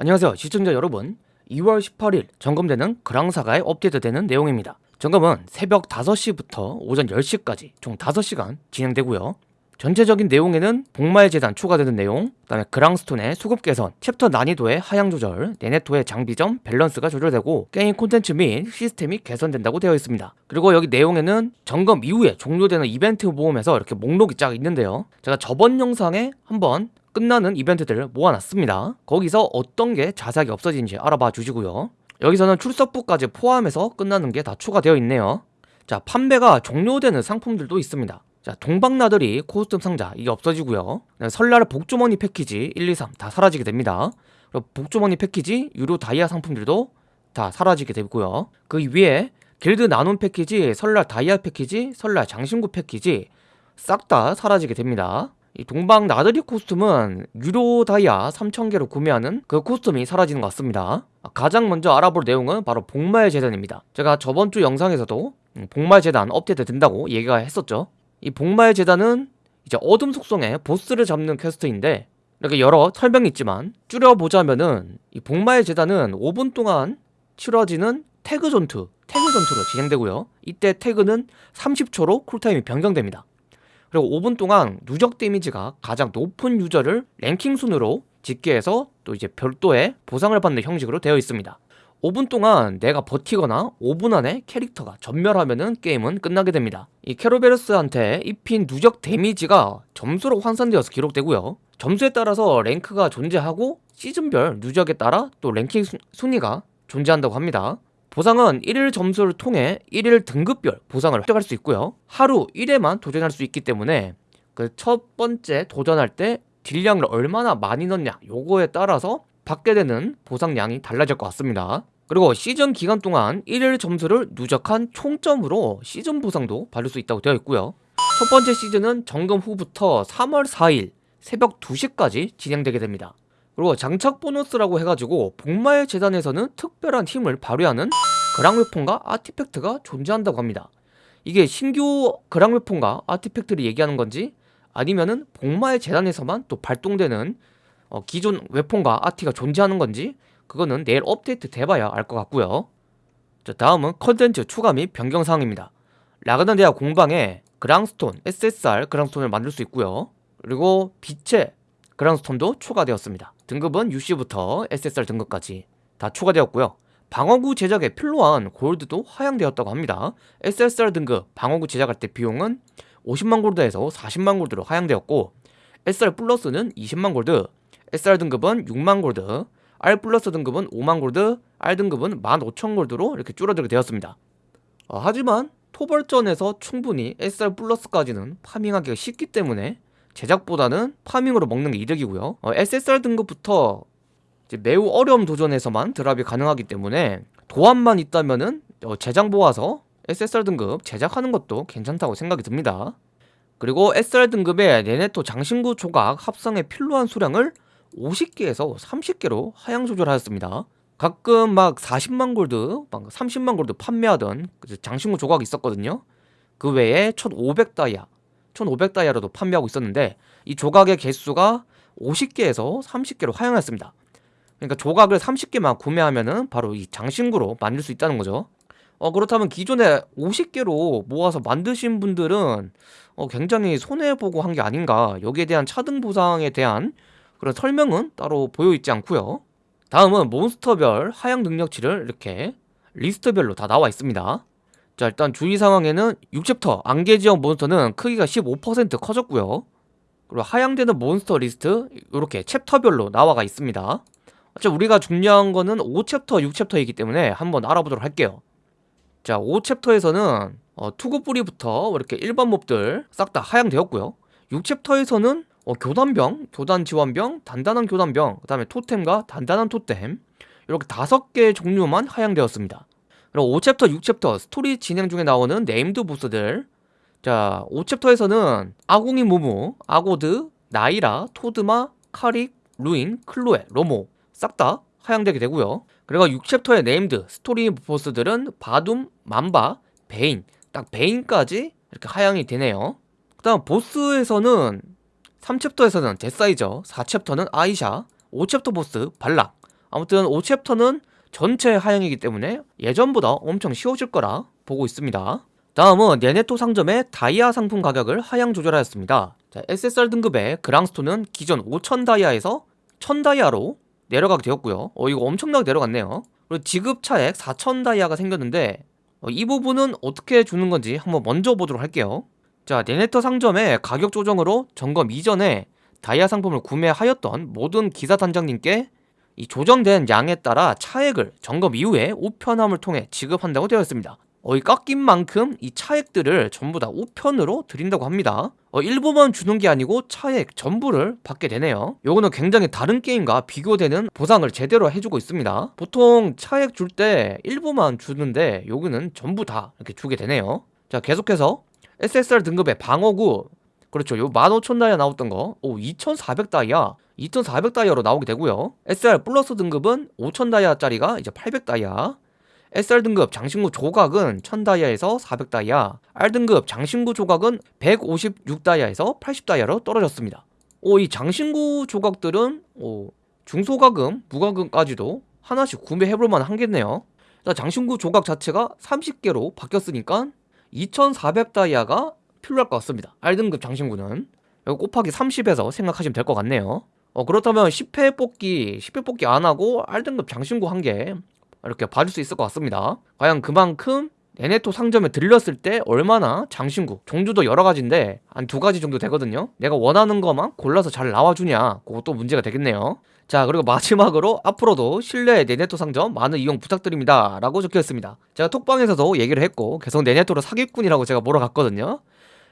안녕하세요 시청자 여러분. 2월 18일 점검되는 그랑사가에 업데이트되는 내용입니다. 점검은 새벽 5시부터 오전 10시까지 총 5시간 진행되고요. 전체적인 내용에는 복마의 제단 추가되는 내용 그 다음에 그랑스톤의 수급 개선 챕터 난이도의 하향 조절 네네토의 장비점 밸런스가 조절되고 게임 콘텐츠 및 시스템이 개선된다고 되어 있습니다. 그리고 여기 내용에는 점검 이후에 종료되는 이벤트 모험에서 이렇게 목록이 쫙 있는데요. 제가 저번 영상에 한번 끝나는 이벤트들을 모아놨습니다. 거기서 어떤 게 자세하게 없어진지 알아봐 주시고요. 여기서는 출석부까지 포함해서 끝나는 게 다 추가되어 있네요. 자 판매가 종료되는 상품들도 있습니다. 자 동방나들이 코스튬 상자 이게 없어지고요. 설날 복주머니 패키지 1, 2, 3 다 사라지게 됩니다. 복주머니 패키지 유료 다이아 상품들도 다 사라지게 되고요. 그 위에 길드 나눔 패키지 설날 다이아 패키지 설날 장신구 패키지 싹 다 사라지게 됩니다 이 동방 나들이 코스튬은 유료 다이아 3000개로 구매하는 그 코스튬이 사라지는 것 같습니다. 가장 먼저 알아볼 내용은 바로 복마의 재단입니다. 제가 저번주 영상에서도 음, 복마의 재단 업데이트 된다고 얘기가 했었죠. 이 복마의 재단은 이제 어둠 속성의 보스를 잡는 퀘스트인데 이렇게 여러 설명이 있지만 줄여보자면은 이 복마의 재단은 5분 동안 치러지는 태그 전투 태그 전투로 진행되고요. 이때 태그는 30초로 쿨타임이 변경됩니다 그리고 5분 동안 누적 데미지가 가장 높은 유저를 랭킹 순으로 집계해서 또 이제 별도의 보상을 받는 형식으로 되어 있습니다. 5분 동안 내가 버티거나 5분 안에 캐릭터가 전멸하면은 게임은 끝나게 됩니다. 이 캐로베르스한테 입힌 누적 데미지가 점수로 환산되어서 기록되고요. 점수에 따라서 랭크가 존재하고 시즌별 누적에 따라 또 랭킹 순위가 존재한다고 합니다 보상은 1일 점수를 통해 1일 등급별 보상을 획득할 수 있고요. 하루 1회만 도전할 수 있기 때문에 그 첫 번째 도전할 때 딜량을 얼마나 많이 넣냐 요거에 따라서 받게 되는 보상량이 달라질 것 같습니다. 그리고 시즌 기간 동안 1일 점수를 누적한 총점으로 시즌 보상도 받을 수 있다고 되어 있고요. 첫 번째 시즌은 점검 후부터 3월 4일 새벽 2시까지 진행되게 됩니다 그리고 장착 보너스라고 해가지고 복마의 재단에서는 특별한 힘을 발휘하는 그랑웨폰과 아티팩트가 존재한다고 합니다. 이게 신규 그랑웨폰과 아티팩트를 얘기하는 건지 아니면은 복마의 재단에서만 또 발동되는 어, 기존 웨폰과 아티가 존재하는 건지 그거는 내일 업데이트 돼봐야 알 것 같고요. 자 다음은 컨텐츠 추가 및 변경 사항입니다. 라그난 대학 공방에 그랑스톤, SSR 그랑스톤을 만들 수 있고요. 그리고 빛의 그랑스톤도 추가되었습니다. 등급은 UC부터 SSR 등급까지 다 추가되었고요. 방어구 제작에 필요한 골드도 하향되었다고 합니다. SSR 등급 방어구 제작할 때 비용은 50만 골드에서 40만 골드로 하향되었고 SR 플러스는 20만 골드 SR 등급은 6만 골드 R 플러스 등급은 5만 골드 R 등급은 15,000 골드로 이렇게 줄어들게 되었습니다. 어, 하지만 토벌전에서 충분히 SR 플러스까지는 파밍하기가 쉽기 때문에 제작보다는 파밍으로 먹는 게 이득이고요. 어, SSR 등급부터 매우 어려운 도전에서만 드랍이 가능하기 때문에 도안만 있다면 은 어, 제작 모아서 SSR 등급 제작하는 것도 괜찮다고 생각이 듭니다. 그리고 SR 등급의 네네토 장신구 조각 합성에 필요한 수량을 50개에서 30개로 하향 조절하였습니다. 가끔 막 40만 골드, 막 30만 골드 판매하던 그 장신구 조각이 있었거든요. 그 외에 1500다이아 1500다이아로도 판매하고 있었는데 이 조각의 개수가 50개에서 30개로 하향했습니다. 그러니까 조각을 30개만 구매하면은 바로 이 장신구로 만들 수 있다는 거죠. 어 그렇다면 기존에 50개로 모아서 만드신 분들은 어 굉장히 손해보고 한 게 아닌가. 여기에 대한 차등 보상에 대한 그런 설명은 따로 보여있지 않고요. 다음은 몬스터별 하향 능력치를 이렇게 리스트별로 다 나와 있습니다 자 일단 주의사항에는 6챕터 안개지역 몬스터는 크기가 15% 커졌고요. 그리고 하향되는 몬스터 리스트 이렇게 챕터별로 나와가 있습니다. 자 우리가 중요한 거는 5챕터 6챕터이기 때문에 한번 알아보도록 할게요. 자 5챕터에서는 어, 투구 뿌리부터 이렇게 일반 몹들 싹 다 하향되었고요. 6챕터에서는 어, 교단병, 교단 지원병, 단단한 교단병, 그 다음에 토템과 단단한 토템 이렇게 다섯 개의 종류만 하향되었습니다 그리고 5챕터, 6챕터 스토리 진행 중에 나오는 named 보스들. 자 5챕터에서는 아궁이 무무, 아고드, 나이라, 토드마, 카릭, 루인, 클로에, 로모 싹 다 하향되게 되고요. 그리고 6챕터의 named 스토리 보스들은 바둠, 만바, 베인. 딱 베인까지 이렇게 하향이 되네요. 그 다음 보스에서는 3챕터에서는 제사이저 4챕터는 아이샤 5챕터 보스 발락 아무튼 5챕터는 전체 하향이기 때문에 예전보다 엄청 쉬워질 거라 보고 있습니다. 다음은 네네토 상점의 다이아 상품 가격을 하향 조절하였습니다. 자, SSR 등급의 그랑스톤은 기존 5000 다이아에서 1000 다이아로 내려가게 되었고요. 어, 이거 엄청나게 내려갔네요. 그리고 지급 차액 4000 다이아가 생겼는데 어, 이 부분은 어떻게 주는 건지 한번 먼저 보도록 할게요. 자, 네네터 상점의 가격 조정으로 점검 이전에 다이아 상품을 구매하였던 모든 기사 단장님께 이 조정된 양에 따라 차액을 점검 이후에 우편함을 통해 지급한다고 되어 있습니다. 어, 이 깎인 만큼 이 차액들을 전부 다 우편으로 드린다고 합니다. 어, 일부만 주는 게 아니고 차액 전부를 받게 되네요. 요거는 굉장히 다른 게임과 비교되는 보상을 제대로 해주고 있습니다. 보통 차액 줄 때 일부만 주는데 요거는 전부 다 이렇게 주게 되네요. 자 계속해서 SSR 등급의 방어구 그렇죠 요 15,000다이아 나왔던 거오 2,400다이아 2,400다이아로 나오게 되고요. SR 플러스 등급은 5,000다이아짜리가 이제 800다이아. SR 등급 장신구 조각은 1000다이아에서 400다이아. R등급 장신구 조각은 156다이아에서 80다이아로 떨어졌습니다. 오 이 장신구 조각들은 오 중소가금, 무가금까지도 하나씩 구매해볼 만 한겠네요. 장신구 조각 자체가 30개로 바뀌었으니까 2400다이아가 필요할 것 같습니다. R등급 장신구는. 곱하기 30에서 생각하시면 될 것 같네요 어, 그렇다면 10회 뽑기, 10회 뽑기 안 하고 R등급 장신구 한 개 이렇게 받을 수 있을 것 같습니다. 과연 그만큼 네네토 상점에 들렸을 때 얼마나 장신구 종류도 여러 가지인데 한 두 가지 정도 되거든요. 내가 원하는 것만 골라서 잘 나와주냐 그것도 문제가 되겠네요. 자 그리고 마지막으로 앞으로도 실내 네네토 상점 많은 이용 부탁드립니다. 라고 적혀있습니다. 제가 톡방에서도 얘기를 했고 계속 네네토로 사기꾼이라고 제가 몰아갔거든요.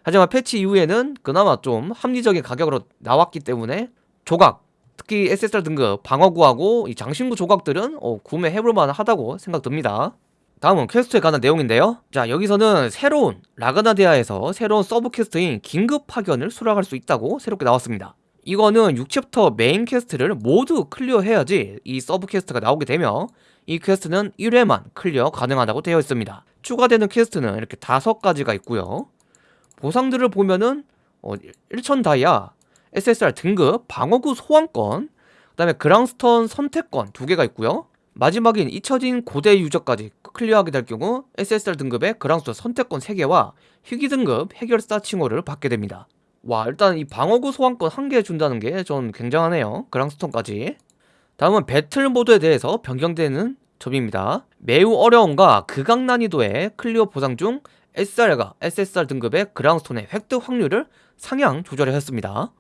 하지만 패치 이후에는 그나마 좀 합리적인 가격으로 나왔기 때문에 조각 특히 SSR 등급 방어구하고 이 장신구 조각들은 어, 구매해볼만 하다고 생각됩니다. 다음은 퀘스트에 관한 내용인데요. 자 여기서는 새로운 라그나데아에서 새로운 sub quest인 긴급 파견을 수락할 수 있다고 새롭게 나왔습니다. 이거는 6챕터 메인 퀘스트를 모두 클리어해야지 이 서브 퀘스트가 나오게 되며 이 퀘스트는 1회만 클리어 가능하다고 되어 있습니다. 추가되는 퀘스트는 이렇게 다섯 가지가 있고요. 보상들을 보면은 어, 1000 다이아, SSR 등급, 방어구 소환권, 그 다음에 그랑스톤 선택권 두 개가 있고요. 마지막인 잊혀진 고대 유적까지 클리어하게 될 경우 SSR 등급의 그랑스톤 선택권 3개와 희귀 등급 해결사 칭호를 받게 됩니다. 와 일단 이 방어구 소환권 한 개 준다는 게 좀 굉장하네요. 그랑스톤까지. 다음은 배틀 모드에 대해서 변경되는 점입니다. 매우 어려움과 극악 난이도의 클리어 보상 중 SR과 SSR 등급의 그랑스톤의 획득 확률을 상향 조절하였습니다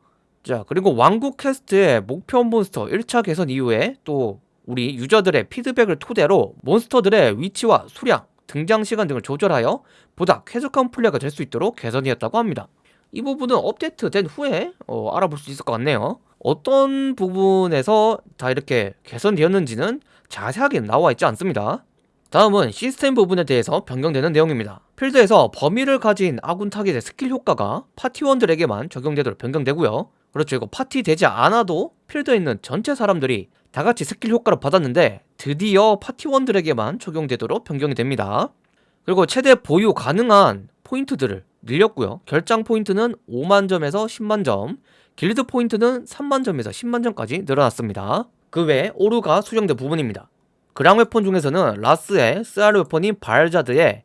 자 그리고 왕국 퀘스트의 목표 몬스터 1차 개선 이후에 또 우리 유저들의 피드백을 토대로 몬스터들의 위치와 수량, 등장 시간 등을 조절하여 보다 쾌적한 플레이가 될 수 있도록 개선되었다고 합니다. 이 부분은 업데이트 된 후에 어, 알아볼 수 있을 것 같네요. 어떤 부분에서 다 이렇게 개선되었는지는 자세하게 나와 있지 않습니다. 다음은 시스템 부분에 대해서 변경되는 내용입니다. 필드에서 범위를 가진 아군 타겟의 스킬 효과가 파티원들에게만 적용되도록 변경되고요 그렇죠. 이거 파티 되지 않아도 필드에 있는 전체 사람들이 다같이 스킬 효과를 받았는데 드디어 파티원들에게만 적용되도록 변경이 됩니다. 그리고 최대 보유 가능한 포인트들을 늘렸고요. 결투장 포인트는 5만점에서 10만점 길드 포인트는 3만점에서 10만점까지 늘어났습니다. 그 외에 오류가 수정된 부분입니다. 그랑 웨폰 중에서는 라스의 쓰알 weapon인 발자드의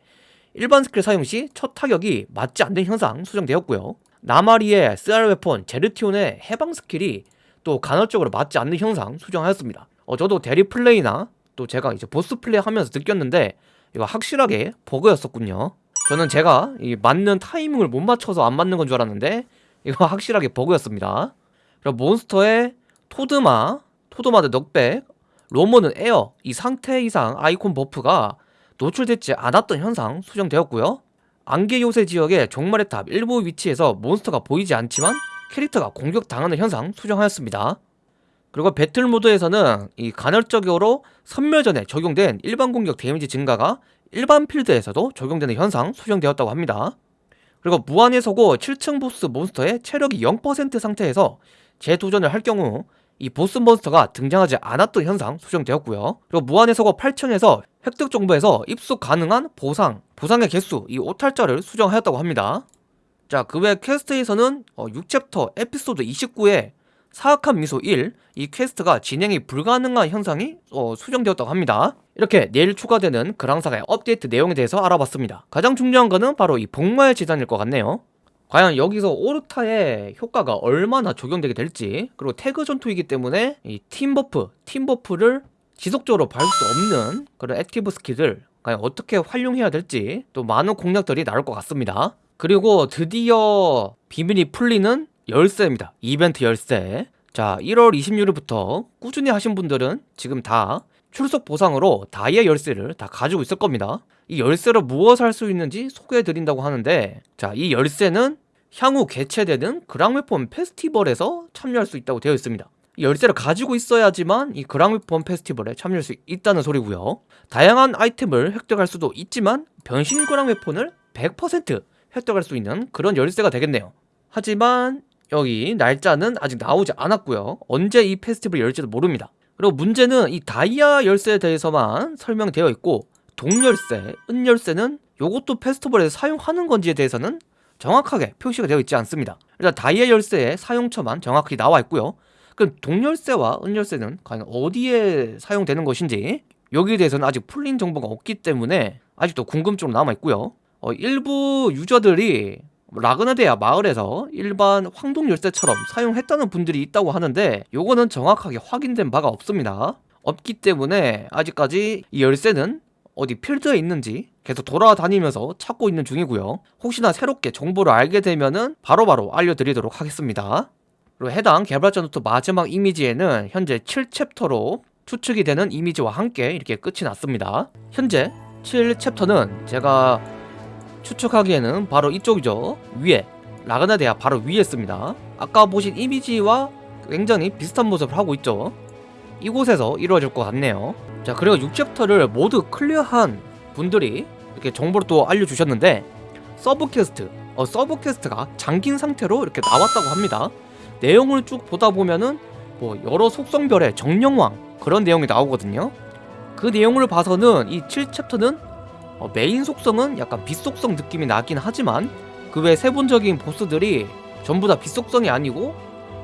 일반 스킬 사용 시 첫 타격이 맞지 않는 현상 수정되었고요 나마리에 쓰알 weapon 제르티온의 해방 스킬이 또 간헐적으로 맞지 않는 현상 수정하였습니다. 어, 저도 대리 플레이나 또 제가 이제 보스 플레이 하면서 느꼈는데 이거 확실하게 버그였었군요. 저는 제가 이 맞는 타이밍을 못 맞춰서 안 맞는 건 줄 알았는데 이거 확실하게 버그였습니다. 그리고 몬스터의 토드마, 토드마 드 넉백, 로머는 에어 이 상태 이상 아이콘 버프가 노출되지 않았던 현상 수정되었고요 안개 요새 지역의 종말의 탑 일부 위치에서 몬스터가 보이지 않지만 캐릭터가 공격당하는 현상 수정하였습니다 그리고 배틀 모드에서는 이 간헐적으로 섬멸전에 적용된 일반 공격 데미지 증가가 일반 필드에서도 적용되는 현상 수정되었다고 합니다. 그리고 무한의 서고 7층 보스 몬스터의 체력이 0% 상태에서 재도전을 할 경우 이 보스 몬스터가 등장하지 않았던 현상 수정되었고요. 그리고 무한의 서고 8층에서 획득 정보에서 입수 가능한 보상, 보상의 개수, 이 오탈자를 수정하였다고 합니다. 자, 그 외 퀘스트에서는 어, 6챕터 에피소드 29에 사악한 미소 1, 이 퀘스트가 진행이 불가능한 현상이 어, 수정되었다고 합니다. 이렇게 내일 추가되는 그랑사가의 업데이트 내용에 대해서 알아봤습니다. 가장 중요한 거는 바로 이 복마의 제단일 것 같네요. 과연 여기서 오르타의 효과가 얼마나 적용되게 될지 그리고 태그 전투이기 때문에 이 팀버프, 팀버프를 지속적으로 받을 수 없는 그런 active 스킬을 과연 어떻게 활용해야 될지 또 많은 공략들이 나올 것 같습니다. 그리고 드디어 비밀이 풀리는 열쇠입니다. 이벤트 열쇠. 자, 1월 26일부터 꾸준히 하신 분들은 지금 다 출석 보상으로 다이아 열쇠를 다 가지고 있을 겁니다. 이 열쇠로 무엇을 할 수 있는지 소개해 드린다고 하는데 자, 이 열쇠는 향후 개최되는 그랑웨폰 페스티벌에서 참여할 수 있다고 되어 있습니다. 이 열쇠를 가지고 있어야지만 이 그랑웨폰 페스티벌에 참여할 수 있다는 소리고요. 다양한 아이템을 획득할 수도 있지만 변신 그랑웨폰을 100% 획득할 수 있는 그런 열쇠가 되겠네요. 하지만 여기 날짜는 아직 나오지 않았고요. 언제 이 페스티벌 열지도 모릅니다. 그리고 문제는 이 다이아 열쇠에 대해서만 설명되어 있고 동열쇠, 은열쇠는 요것도 페스티벌에서 사용하는 건지에 대해서는 정확하게 표시가 되어 있지 않습니다. 일단 다이아 열쇠의 사용처만 정확히 나와 있고요. 그럼 동열쇠와 은열쇠는 과연 어디에 사용되는 것인지 여기에 대해서는 아직 풀린 정보가 없기 때문에 아직도 궁금증으로 남아 있고요. 어, 일부 유저들이 라그나데아 마을에서 일반 황동 열쇠처럼 사용했다는 분들이 있다고 하는데 요거는 정확하게 확인된 바가 없습니다. 없기 때문에 아직까지 이 열쇠는 어디 필드에 있는지 계속 돌아다니면서 찾고 있는 중이고요. 혹시나 새롭게 정보를 알게 되면은 바로바로 알려드리도록 하겠습니다. 그리고 해당 개발자 노트 마지막 이미지에는 현재 7챕터로 추측이 되는 이미지와 함께 이렇게 끝이 났습니다. 현재 7챕터는 제가 추측하기에는 바로 이쪽이죠. 위에 라그나데아 바로 위에 있습니다. 아까 보신 이미지와 굉장히 비슷한 모습을 하고 있죠. 이곳에서 이루어질 것 같네요. 자 그리고 6챕터를 모두 클리어한 분들이 이렇게 정보를 또 알려주셨는데 서브 퀘스트, 어, 서브 퀘스트가 잠긴 상태로 이렇게 나왔다고 합니다. 내용을 쭉 보다 보면은 뭐 여러 속성별의 정령왕 그런 내용이 나오거든요. 그 내용을 봐서는 이 7챕터는 어, 메인 속성은 약간 빛 속성 느낌이 나긴 하지만 그 외 세분적인 보스들이 전부 다 빛 속성이 아니고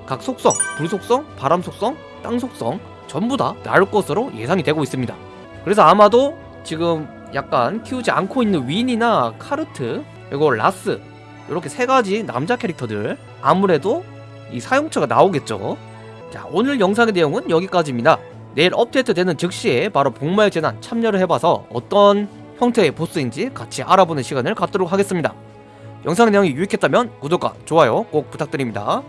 각 속성, 불 속성, 바람 속성, 땅 속성 전부 다 나올 것으로 예상이 되고 있습니다. 그래서 아마도 지금 약간 키우지 않고 있는 윈이나 카르트 그리고 라스 이렇게 세 가지 남자 캐릭터들 아무래도 이 사용처가 나오겠죠. 자 오늘 영상의 내용은 여기까지입니다. 내일 업데이트 되는 즉시에 바로 복마의 재난 참여를 해봐서 어떤 형태의 보스인지 같이 알아보는 시간을 갖도록 하겠습니다. 영상 내용이 유익했다면 구독과 좋아요 꼭 부탁드립니다.